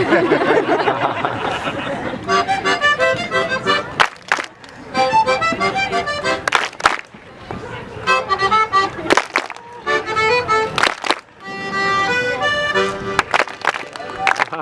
Ha ha ha ha! Okay,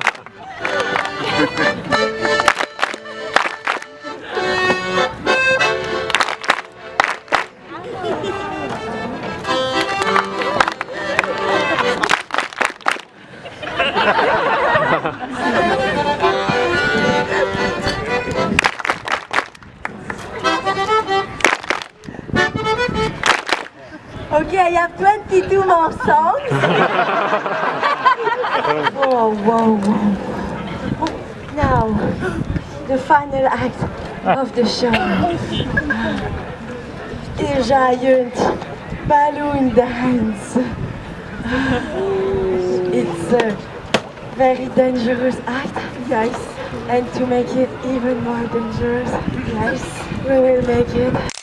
I have 22 more songs. Whoa, whoa, whoa. Now, the final act of the show. A giant balloon dance. It's a very dangerous act, guys. And to make it even more dangerous, guys, we will make it